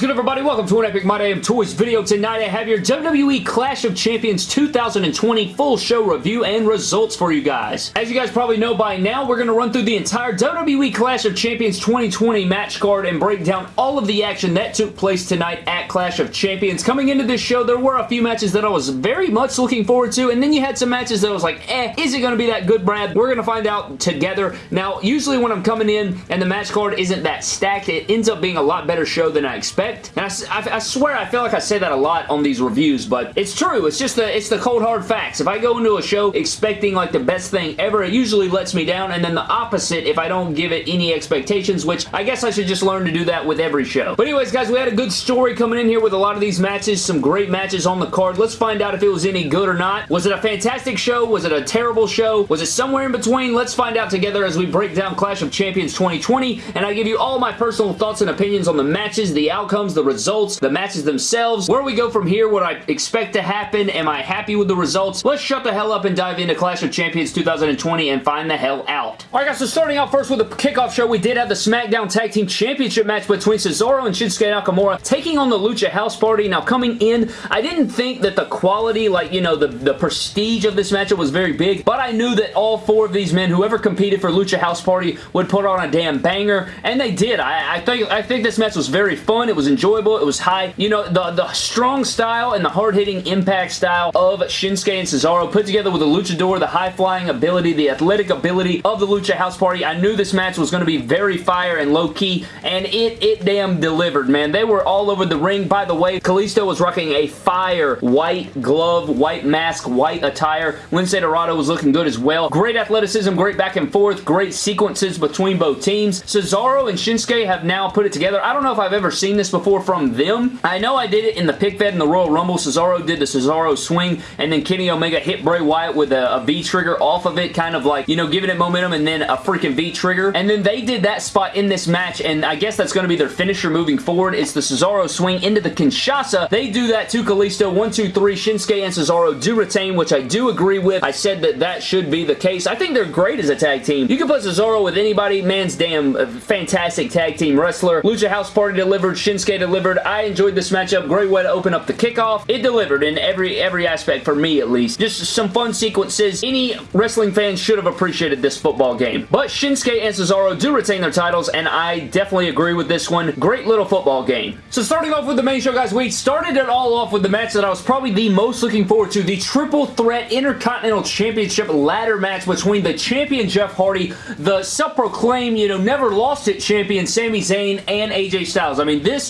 is good, everybody? Welcome to an Epic My Damn Toys video. Tonight, I have your WWE Clash of Champions 2020 full show review and results for you guys. As you guys probably know by now, we're going to run through the entire WWE Clash of Champions 2020 match card and break down all of the action that took place tonight at Clash of Champions. Coming into this show, there were a few matches that I was very much looking forward to, and then you had some matches that I was like, eh, is it going to be that good, Brad? We're going to find out together. Now, usually when I'm coming in and the match card isn't that stacked, it ends up being a lot better show than I expect. And I, I, I, swear I feel like I say that a lot on these reviews, but it's true. It's just the, it's the cold hard facts. If I go into a show expecting like the best thing ever, it usually lets me down, and then the opposite if I don't give it any expectations, which I guess I should just learn to do that with every show. But anyways, guys, we had a good story coming in here with a lot of these matches, some great matches on the card. Let's find out if it was any good or not. Was it a fantastic show? Was it a terrible show? Was it somewhere in between? Let's find out together as we break down Clash of Champions 2020, and I give you all my personal thoughts and opinions on the matches, the outcomes, the results, the matches themselves, where we go from here, what I expect to happen, am I happy with the results? Let's shut the hell up and dive into Clash of Champions 2020 and find the hell out. Alright guys, so starting out first with the kickoff show, we did have the SmackDown Tag Team Championship match between Cesaro and Shinsuke Nakamura taking on the Lucha House Party. Now coming in, I didn't think that the quality, like, you know, the, the prestige of this matchup was very big, but I knew that all four of these men, whoever competed for Lucha House Party, would put on a damn banger, and they did. I, I think I think this match was very fun. It was enjoyable. It was high. You know, the, the strong style and the hard-hitting impact style of Shinsuke and Cesaro put together with the luchador, the high-flying ability, the athletic ability of the Lucha House Party. I knew this match was going to be very fire and low-key, and it, it damn delivered, man. They were all over the ring. By the way, Kalisto was rocking a fire white glove, white mask, white attire. Lince Dorado was looking good as well. Great athleticism, great back and forth, great sequences between both teams. Cesaro and Shinsuke have now put it together. I don't know if I've ever seen this before from them. I know I did it in the pick fed in the Royal Rumble. Cesaro did the Cesaro swing, and then Kenny Omega hit Bray Wyatt with a, a V-trigger off of it, kind of like, you know, giving it momentum and then a freaking V-trigger. And then they did that spot in this match, and I guess that's going to be their finisher moving forward. It's the Cesaro swing into the Kinshasa. They do that to Kalisto. One, two, three. Shinsuke and Cesaro do retain, which I do agree with. I said that that should be the case. I think they're great as a tag team. You can put Cesaro with anybody. Man's damn uh, fantastic tag team wrestler. Lucha House Party delivered. Shinsuke delivered. I enjoyed this matchup. Great way to open up the kickoff. It delivered in every every aspect for me at least. Just some fun sequences. Any wrestling fans should have appreciated this football game. But Shinsuke and Cesaro do retain their titles and I definitely agree with this one. Great little football game. So starting off with the main show guys, we started it all off with the match that I was probably the most looking forward to. The Triple Threat Intercontinental Championship ladder match between the champion Jeff Hardy, the self-proclaimed, you know, never lost it champion Sami Zayn and AJ Styles. I mean, this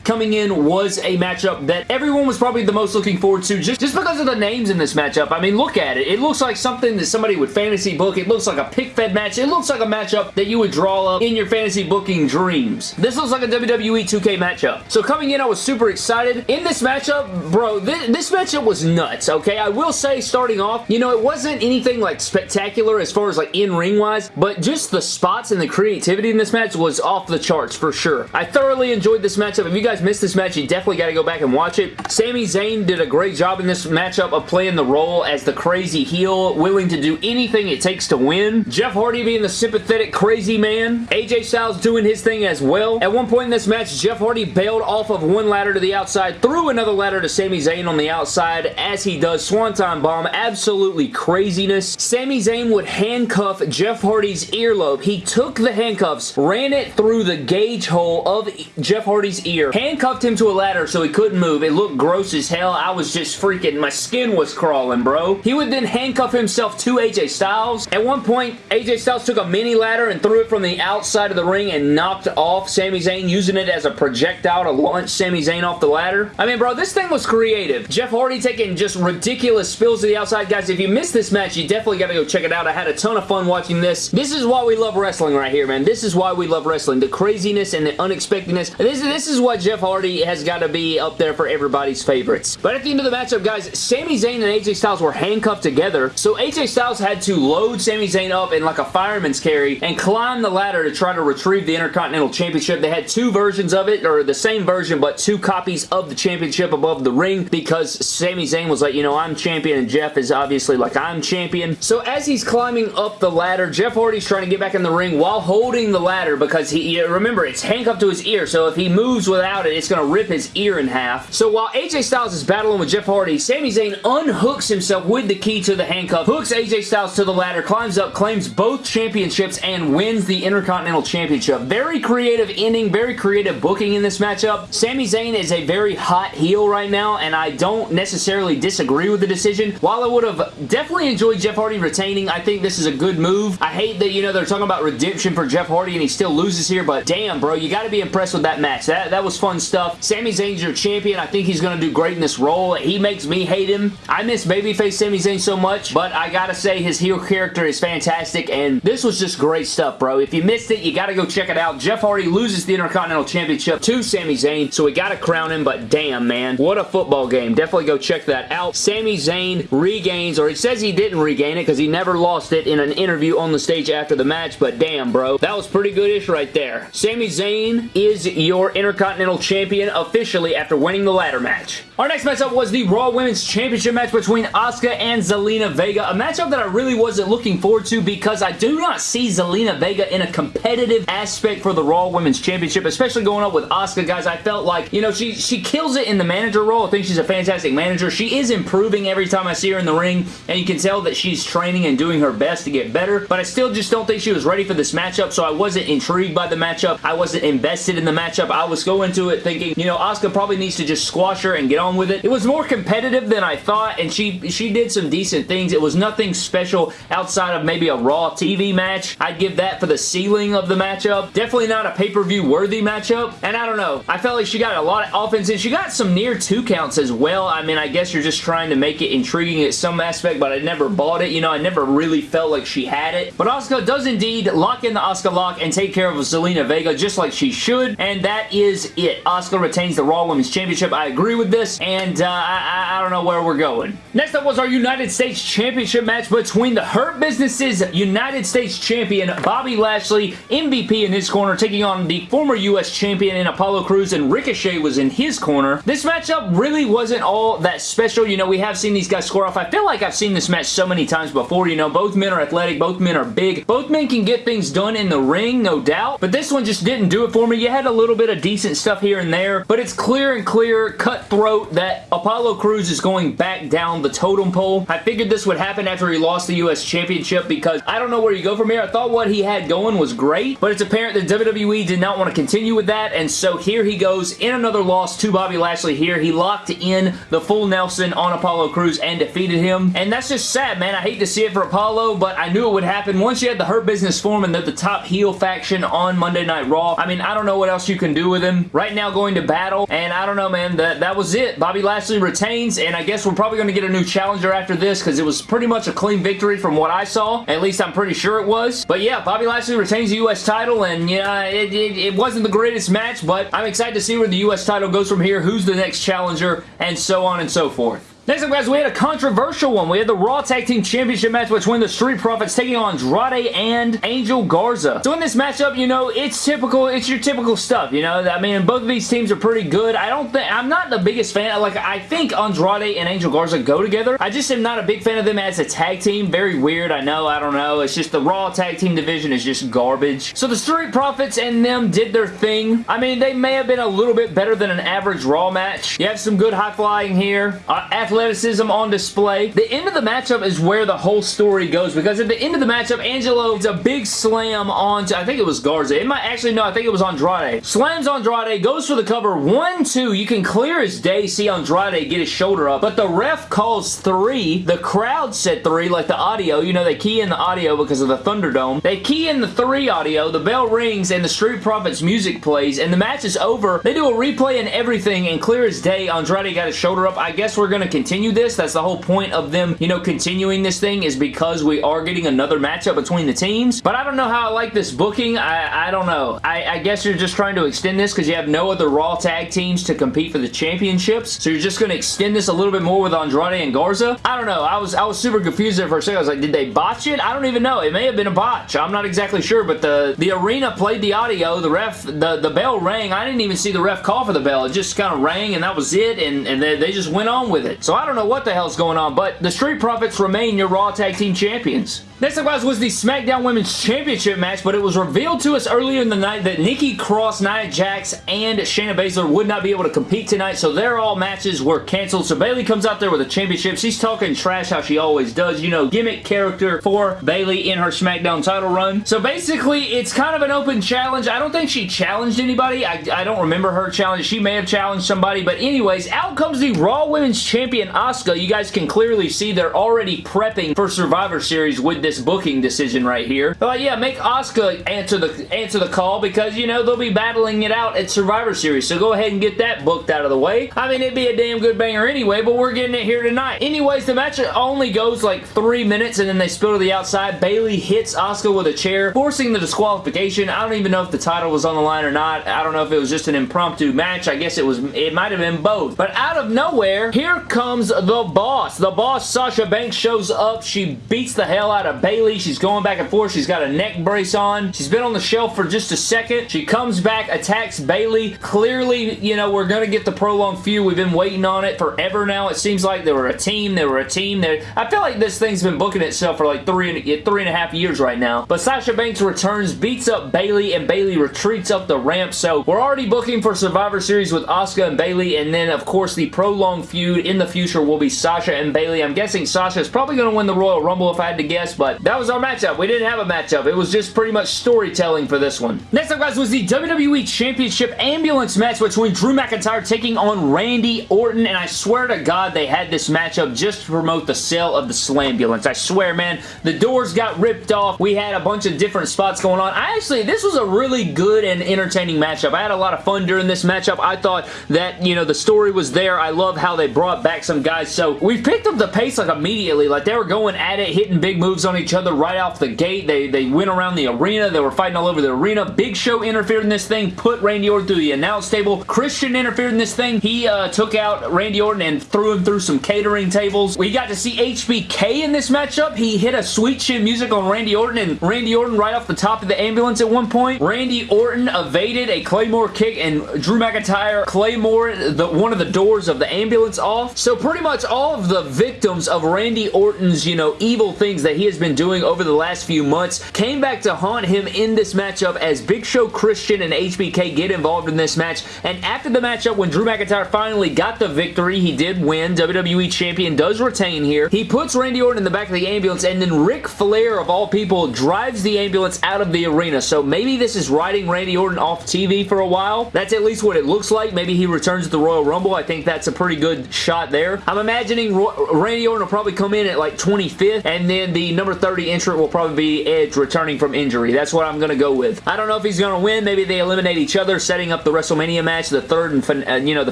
coming in was a matchup that everyone was probably the most looking forward to just, just because of the names in this matchup. I mean, look at it. It looks like something that somebody would fantasy book. It looks like a pick-fed match. It looks like a matchup that you would draw up in your fantasy booking dreams. This looks like a WWE 2K matchup. So coming in, I was super excited. In this matchup, bro, this, this matchup was nuts, okay? I will say, starting off, you know, it wasn't anything like spectacular as far as like in-ring wise, but just the spots and the creativity in this match was off the charts for sure. I thoroughly enjoyed this matchup. If you guys missed this match, you definitely got to go back and watch it. Sami Zayn did a great job in this matchup of playing the role as the crazy heel, willing to do anything it takes to win. Jeff Hardy being the sympathetic crazy man. AJ Styles doing his thing as well. At one point in this match, Jeff Hardy bailed off of one ladder to the outside, threw another ladder to Sami Zayn on the outside as he does Swanton Bomb. Absolutely craziness. Sami Zayn would handcuff Jeff Hardy's earlobe. He took the handcuffs, ran it through the gauge hole of Jeff Hardy's ear, handcuffed him to a ladder so he couldn't move. It looked gross as hell. I was just freaking, my skin was crawling, bro. He would then handcuff himself to AJ Styles. At one point, AJ Styles took a mini ladder and threw it from the outside of the ring and knocked off Sami Zayn, using it as a projectile to launch Sami Zayn off the ladder. I mean, bro, this thing was creative. Jeff Hardy taking just ridiculous spills to the outside. Guys, if you missed this match, you definitely got to go check it out. I had a ton of fun watching this. This is why we love wrestling right here, man. This is why we love wrestling. The craziness and the unexpectedness. This, this is what Jeff Hardy has got to be up there for everybody's favorites. But at the end of the matchup, guys, Sami Zayn and AJ Styles were handcuffed together, so AJ Styles had to load Sami Zayn up in like a fireman's carry and climb the ladder to try to retrieve the Intercontinental Championship. They had two versions of it, or the same version, but two copies of the championship above the ring because Sami Zayn was like, you know, I'm champion, and Jeff is obviously like, I'm champion. So as he's climbing up the ladder, Jeff Hardy's trying to get back in the ring while holding the ladder because he, remember, it's handcuffed to his ear, so if he moves without about it, it's going to rip his ear in half. So while AJ Styles is battling with Jeff Hardy, Sami Zayn unhooks himself with the key to the handcuff, hooks AJ Styles to the ladder, climbs up, claims both championships, and wins the Intercontinental Championship. Very creative ending, very creative booking in this matchup. Sami Zayn is a very hot heel right now, and I don't necessarily disagree with the decision. While I would have definitely enjoyed Jeff Hardy retaining, I think this is a good move. I hate that, you know, they're talking about redemption for Jeff Hardy and he still loses here, but damn, bro, you got to be impressed with that match. That, that was fun stuff. Sami Zayn's your champion. I think he's going to do great in this role. He makes me hate him. I miss babyface Sami Zayn so much, but I gotta say his heel character is fantastic, and this was just great stuff, bro. If you missed it, you gotta go check it out. Jeff Hardy loses the Intercontinental Championship to Sami Zayn, so we gotta crown him, but damn, man. What a football game. Definitely go check that out. Sami Zayn regains, or he says he didn't regain it because he never lost it in an interview on the stage after the match, but damn, bro. That was pretty goodish right there. Sami Zayn is your Intercontinental Champion officially after winning the ladder match. Our next matchup was the Raw Women's Championship match between Asuka and Zelina Vega, a matchup that I really wasn't looking forward to because I do not see Zelina Vega in a competitive aspect for the Raw Women's Championship, especially going up with Asuka, guys. I felt like, you know, she, she kills it in the manager role. I think she's a fantastic manager. She is improving every time I see her in the ring, and you can tell that she's training and doing her best to get better, but I still just don't think she was ready for this matchup, so I wasn't intrigued by the matchup. I wasn't invested in the matchup. I was going to it thinking, you know, Asuka probably needs to just squash her and get on with it. It was more competitive than I thought, and she, she did some decent things. It was nothing special outside of maybe a Raw TV match. I'd give that for the ceiling of the matchup. Definitely not a pay-per-view worthy matchup, and I don't know. I felt like she got a lot of offense, and she got some near two counts as well. I mean, I guess you're just trying to make it intriguing at some aspect, but I never bought it. You know, I never really felt like she had it. But Asuka does indeed lock in the Asuka lock and take care of Zelina Vega just like she should, and that is it. Asuka retains the Raw Women's Championship. I agree with this, and uh, I, I don't know where we're going. Next up was our United States Championship match between the Hurt Business's United States Champion Bobby Lashley, MVP in his corner, taking on the former U.S. Champion in Apollo Crews, and Ricochet was in his corner. This matchup really wasn't all that special. You know, we have seen these guys score off. I feel like I've seen this match so many times before. You know, both men are athletic. Both men are big. Both men can get things done in the ring, no doubt. But this one just didn't do it for me. You had a little bit of decent stuff here and there, but it's clear and clear, cutthroat, that Apollo Crews is going back down the totem pole. I figured this would happen after he lost the U.S. Championship because I don't know where you go from here. I thought what he had going was great, but it's apparent that WWE did not want to continue with that, and so here he goes in another loss to Bobby Lashley here. He locked in the full Nelson on Apollo Crews and defeated him, and that's just sad, man. I hate to see it for Apollo, but I knew it would happen. Once you had the Hurt Business form and they're the top heel faction on Monday Night Raw, I mean, I don't know what else you can do with him. Right now going to battle, and I don't know, man. That, that was it. Bobby Lashley retains, and I guess we're probably going to get a new challenger after this because it was pretty much a clean victory from what I saw. At least I'm pretty sure it was. But yeah, Bobby Lashley retains the U.S. title, and yeah, it, it, it wasn't the greatest match, but I'm excited to see where the U.S. title goes from here, who's the next challenger, and so on and so forth. Next up, guys, we had a controversial one. We had the Raw Tag Team Championship match between the Street Profits taking on Andrade and Angel Garza. So in this matchup, you know, it's typical, it's your typical stuff, you know? I mean, both of these teams are pretty good. I don't think, I'm not the biggest fan. Like, I think Andrade and Angel Garza go together. I just am not a big fan of them as a tag team. Very weird, I know, I don't know. It's just the Raw Tag Team division is just garbage. So the Street Profits and them did their thing. I mean, they may have been a little bit better than an average Raw match. You have some good high flying here. Uh, athleticism on display. The end of the matchup is where the whole story goes because at the end of the matchup, Angelo does a big slam on, I think it was Garza. It might actually, no, I think it was Andrade. Slams Andrade, goes for the cover. One, two, you can clear his day see Andrade get his shoulder up, but the ref calls three. The crowd said three, like the audio. You know, they key in the audio because of the Thunderdome. They key in the three audio, the bell rings, and the Street Profits music plays, and the match is over. They do a replay and everything, and clear as day, Andrade got his shoulder up. I guess we're going to continue this. That's the whole point of them, you know, continuing this thing is because we are getting another matchup between the teams. But I don't know how I like this booking. I, I don't know. I, I guess you're just trying to extend this because you have no other Raw tag teams to compete for the championships. So you're just going to extend this a little bit more with Andrade and Garza. I don't know. I was I was super confused there for a second. I was like, did they botch it? I don't even know. It may have been a botch. I'm not exactly sure, but the, the arena played the audio. The ref, the, the bell rang. I didn't even see the ref call for the bell. It just kind of rang and that was it and, and they, they just went on with it. So I don't know what the hell's going on, but the Street Profits remain your Raw Tag Team Champions. Next up, guys, was the SmackDown Women's Championship match, but it was revealed to us earlier in the night that Nikki Cross, Nia Jax, and Shayna Baszler would not be able to compete tonight, so their all matches were canceled. So Bayley comes out there with a championship. She's talking trash how she always does. You know, gimmick character for Bayley in her SmackDown title run. So basically, it's kind of an open challenge. I don't think she challenged anybody. I, I don't remember her challenge. She may have challenged somebody, but anyways, out comes the Raw Women's Champion Asuka. You guys can clearly see they're already prepping for Survivor Series with this this booking decision right here. But yeah, make Asuka answer the answer the call because, you know, they'll be battling it out at Survivor Series. So go ahead and get that booked out of the way. I mean, it'd be a damn good banger anyway, but we're getting it here tonight. Anyways, the match only goes like three minutes and then they spill to the outside. Bayley hits Asuka with a chair, forcing the disqualification. I don't even know if the title was on the line or not. I don't know if it was just an impromptu match. I guess it was. It might have been both. But out of nowhere, here comes the boss. The boss, Sasha Banks, shows up. She beats the hell out of Bayley. She's going back and forth. She's got a neck brace on. She's been on the shelf for just a second. She comes back, attacks Bayley. Clearly, you know, we're going to get the prolonged feud. We've been waiting on it forever now. It seems like they were a team. They were a team. They're, I feel like this thing's been booking itself for like three and, three and a half years right now. But Sasha Banks returns, beats up Bayley, and Bayley retreats up the ramp. So we're already booking for Survivor Series with Asuka and Bayley. And then, of course, the prolonged feud in the future will be Sasha and Bayley. I'm guessing Sasha is probably going to win the Royal Rumble if I had to guess. But that was our matchup. We didn't have a matchup. It was just pretty much storytelling for this one. Next up, guys, was the WWE Championship Ambulance match between Drew McIntyre taking on Randy Orton, and I swear to God they had this matchup just to promote the sale of the Slambulance. I swear, man, the doors got ripped off. We had a bunch of different spots going on. I actually, this was a really good and entertaining matchup. I had a lot of fun during this matchup. I thought that, you know, the story was there. I love how they brought back some guys. So we picked up the pace like immediately. Like they were going at it, hitting big moves on each other right off the gate. They, they went around the arena. They were fighting all over the arena. Big Show interfered in this thing, put Randy Orton through the announce table. Christian interfered in this thing. He uh, took out Randy Orton and threw him through some catering tables. We got to see HBK in this matchup. He hit a sweet chin music on Randy Orton and Randy Orton right off the top of the ambulance at one point. Randy Orton evaded a Claymore kick and Drew McIntyre Claymore the, one of the doors of the ambulance off. So pretty much all of the victims of Randy Orton's, you know, evil things that he has been doing over the last few months came back to haunt him in this matchup as Big Show Christian and HBK get involved in this match. And after the matchup, when Drew McIntyre finally got the victory, he did win. WWE Champion does retain here. He puts Randy Orton in the back of the ambulance, and then Ric Flair, of all people, drives the ambulance out of the arena. So maybe this is riding Randy Orton off TV for a while. That's at least what it looks like. Maybe he returns to the Royal Rumble. I think that's a pretty good shot there. I'm imagining Randy Orton will probably come in at like 25th, and then the number 30 entrant will probably probably be Edge returning from injury. That's what I'm going to go with. I don't know if he's going to win. Maybe they eliminate each other, setting up the WrestleMania match, the third and, uh, you know, the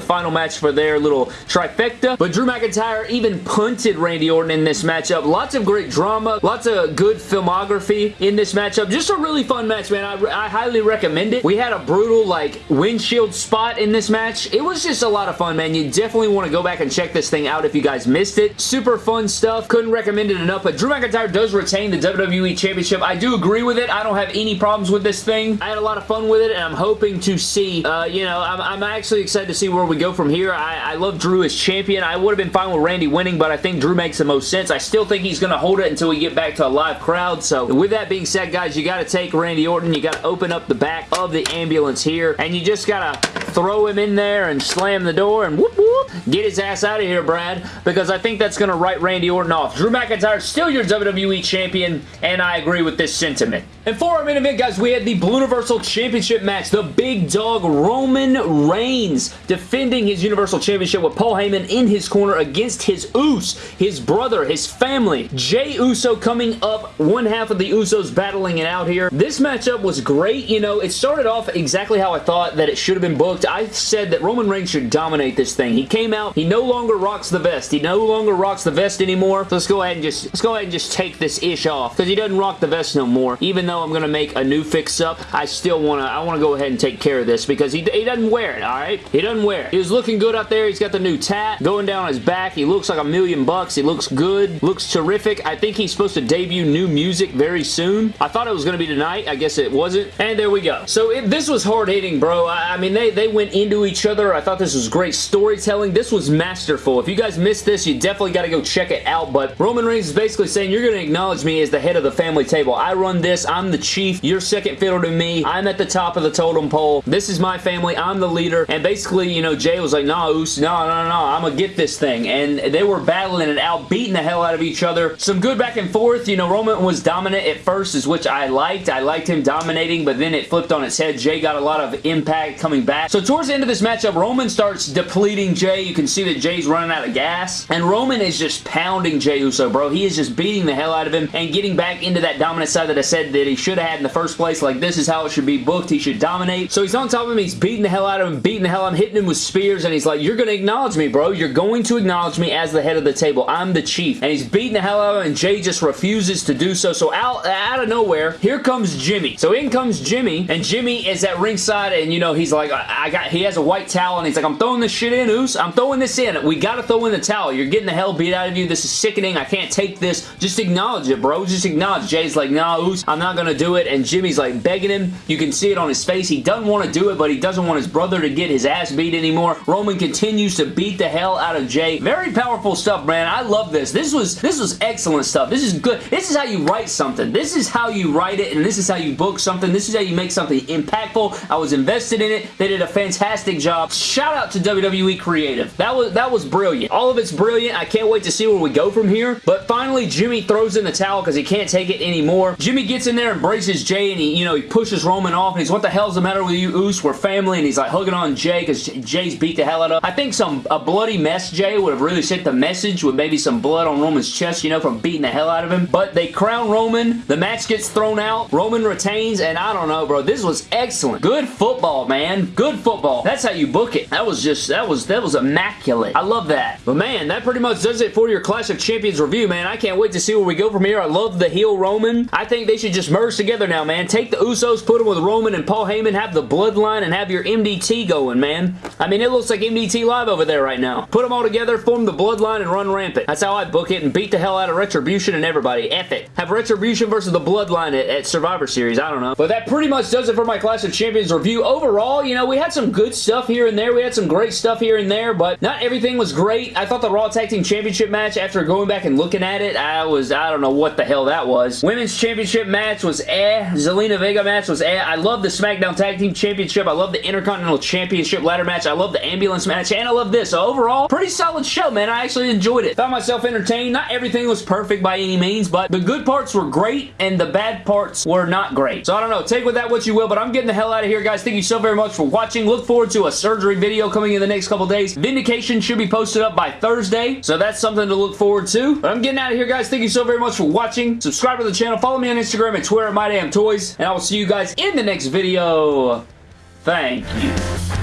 final match for their little trifecta. But Drew McIntyre even punted Randy Orton in this matchup. Lots of great drama, lots of good filmography in this matchup. Just a really fun match, man. I, I highly recommend it. We had a brutal, like, windshield spot in this match. It was just a lot of fun, man. You definitely want to go back and check this thing out if you guys missed it. Super fun stuff. Couldn't recommend it enough. But Drew McIntyre does retain the WWE Championship. I do agree with it. I don't have any problems with this thing. I had a lot of fun with it, and I'm hoping to see, uh, you know, I'm, I'm, actually excited to see where we go from here. I, I love Drew as champion. I would have been fine with Randy winning, but I think Drew makes the most sense. I still think he's going to hold it until we get back to a live crowd. So with that being said, guys, you got to take Randy Orton. You got to open up the back of the ambulance here, and you just got to throw him in there and slam the door and whoop, get his ass out of here, Brad, because I think that's going to write Randy Orton off. Drew McIntyre still your WWE Champion, and I agree with this sentiment. And for our main event, guys, we had the Blue Universal Championship match. The big dog Roman Reigns defending his Universal Championship with Paul Heyman in his corner against his Uso, his brother, his family. Jey Uso coming up, one half of the Usos battling it out here. This matchup was great. You know, it started off exactly how I thought that it should have been booked. I said that Roman Reigns should dominate this thing. He came out, he no longer rocks the vest. He no longer rocks the vest anymore. So let's go ahead and just, let's go ahead and just take this ish off because he doesn't rock the vest no more. Even though I'm to make a new fix-up, I still want to I want to go ahead and take care of this because he, he doesn't wear it, alright? He doesn't wear it. He was looking good out there. He's got the new tat going down his back. He looks like a million bucks. He looks good. Looks terrific. I think he's supposed to debut new music very soon. I thought it was to be tonight. I guess it wasn't. And there we go. So it, this was hard-hitting, bro. I, I mean, they, they went into each other. I thought this was great storytelling wrestling. This was masterful. If you guys missed this, you definitely got to go check it out, but Roman Reigns is basically saying, you're going to acknowledge me as the head of the family table. I run this. I'm the chief. You're second fiddle to me. I'm at the top of the totem pole. This is my family. I'm the leader. And basically, you know, Jey was like, nah, Oos, no, no, no, I'm going to get this thing. And they were battling it out, beating the hell out of each other. Some good back and forth. You know, Roman was dominant at first, is which I liked. I liked him dominating, but then it flipped on its head. Jey got a lot of impact coming back. So towards the end of this matchup, Roman starts depleting Jey. You can see that Jey's running out of gas. And Roman is just pounding Jey Uso, bro. He is just beating the hell out of him and getting back into that dominant side that I said that he should have had in the first place. Like, this is how it should be booked. He should dominate. So he's on top of him. He's beating the hell out of him, beating the hell out of him, hitting him with spears, and he's like, you're going to acknowledge me, bro. You're going to acknowledge me as the head of the table. I'm the chief. And he's beating the hell out of him, and Jey just refuses to do so. So out, out of nowhere, here comes Jimmy. So in comes Jimmy, and Jimmy is at ringside, and, you know, he's like, I, got, he has a white towel, and he's like, I'm throwing this shit in, Oos. I'm throwing this in. We got to throw in the towel. You're getting the hell beat out of you. This is sickening. I can't take this. Just acknowledge it, bro. Just acknowledge. Jey's like, nah, I'm not going to do it, and Jimmy's like begging him. You can see it on his face. He doesn't want to do it, but he doesn't want his brother to get his ass beat anymore. Roman continues to beat the hell out of Jey. Very powerful stuff, man. I love this. This was this was excellent stuff. This is good. This is how you write something. This is how you write it, and this is how you book something. This is how you make something impactful. I was invested in it. They did a fantastic job. Shout out to WWE Creative. That was that was brilliant. All of it's brilliant. I can't wait to see where we go from here. But finally, Jimmy throws in the towel because he can't take it anymore. Jimmy gets in there and braces Jey, and he, you know, he pushes Roman off, and he's, what the hell's the matter with you, Oos? We're family, and he's like hugging on Jey because Jey's beat the hell out of him. I think some a bloody mess Jey would have really sent the message with maybe some blood on Roman's chest, you know, from beating the hell out of him. But they crown Roman. The match gets thrown out. Roman retains, and I don't know, bro. This was excellent. Good football, man. Good football. That's how you book it. That was just, that was, that was immaculate. I love that. But man, that pretty much does it for your Clash of Champions review, man. I can't wait to see where we go from here. I love the heel Roman. I think they should just merge together now, man. Take the Usos, put them with Roman and Paul Heyman, have the bloodline, and have your MDT going, man. I mean, it looks like MDT Live over there right now. Put them all together, form the bloodline, and run rampant. That's how I book it and beat the hell out of Retribution and everybody. F it. Have Retribution versus the bloodline at, at Survivor Series. I don't know. But that pretty much does it for my Clash of Champions review. Overall, you know, we had some good stuff here and there. We had some great stuff here and there, but not everything was great. I thought the Raw Tag Team Championship match, after going back and looking at it, I was, I don't know what the hell that was. Women's Championship match was eh. Zelina Vega match was eh. I love the SmackDown Tag Team Championship. I love the Intercontinental Championship ladder match. I love the ambulance match, and I love this. So overall, pretty solid show, man. I actually enjoyed it. Found myself entertained. Not everything was perfect by any means, but the good parts were great, and the bad parts were not great. So I don't know. Take with that what you will, but I'm getting the hell out of here, guys. Thank you so very much for watching. Look forward to a surgery video coming in the next couple days. Vindication should be posted up by Thursday, so that's something to look forward to. But I'm getting out of here, guys. Thank you so very much for watching. Subscribe to the channel. Follow me on Instagram and Twitter at MyDamnToys, and I will see you guys in the next video. Thank you.